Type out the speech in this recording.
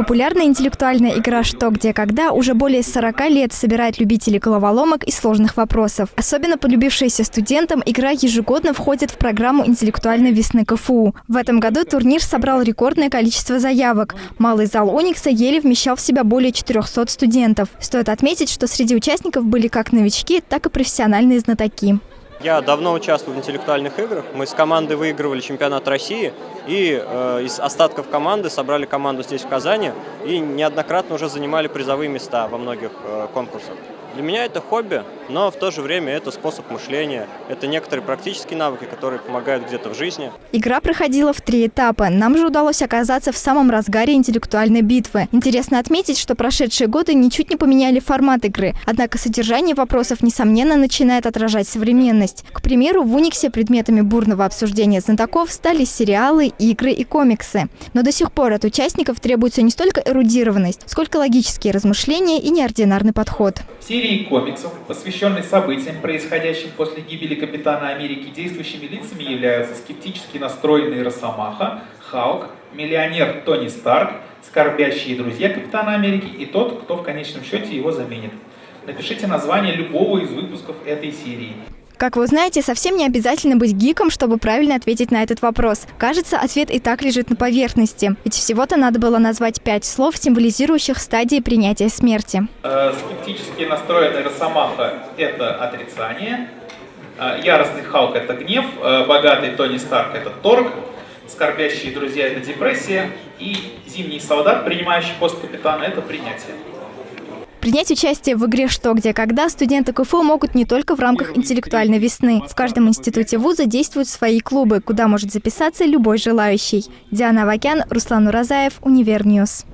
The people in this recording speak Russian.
Популярная интеллектуальная игра «Что, где, когда» уже более 40 лет собирает любителей головоломок и сложных вопросов. Особенно полюбившаяся студентам, игра ежегодно входит в программу интеллектуальной весны КФУ. В этом году турнир собрал рекордное количество заявок. Малый зал «Уникса» еле вмещал в себя более 400 студентов. Стоит отметить, что среди участников были как новички, так и профессиональные знатоки. Я давно участвую в интеллектуальных играх. Мы с командой выигрывали чемпионат России и э, из остатков команды собрали команду здесь, в Казани, и неоднократно уже занимали призовые места во многих э, конкурсах. Для меня это хобби, но в то же время это способ мышления, это некоторые практические навыки, которые помогают где-то в жизни. Игра проходила в три этапа. Нам же удалось оказаться в самом разгаре интеллектуальной битвы. Интересно отметить, что прошедшие годы ничуть не поменяли формат игры, однако содержание вопросов, несомненно, начинает отражать современность. К примеру, в Униксе предметами бурного обсуждения знатоков стали сериалы, игры и комиксы. Но до сих пор от участников требуется не столько эрудированность, сколько логические размышления и неординарный подход. Все серии комиксов, посвященной событиям, происходящим после гибели Капитана Америки, действующими лицами являются скептически настроенный Росомаха, Халк, миллионер Тони Старк, скорбящие друзья Капитана Америки и тот, кто в конечном счете его заменит. Напишите название любого из выпусков этой серии. Как вы знаете, совсем не обязательно быть гиком, чтобы правильно ответить на этот вопрос. Кажется, ответ и так лежит на поверхности. Ведь всего-то надо было назвать пять слов, символизирующих стадии принятия смерти. Э, скептически настроенный Росомаха – это отрицание. Э, яростный Халк – это гнев. Э, богатый Тони Старк – это торг. Скорбящие друзья – это депрессия. И зимний солдат, принимающий пост капитана – это принятие. Принять участие в игре «Что, где, когда» студенты КФУ могут не только в рамках интеллектуальной весны. В каждом институте вуза действуют свои клубы, куда может записаться любой желающий. Диана Авакян, Руслан Уразаев, Univer News.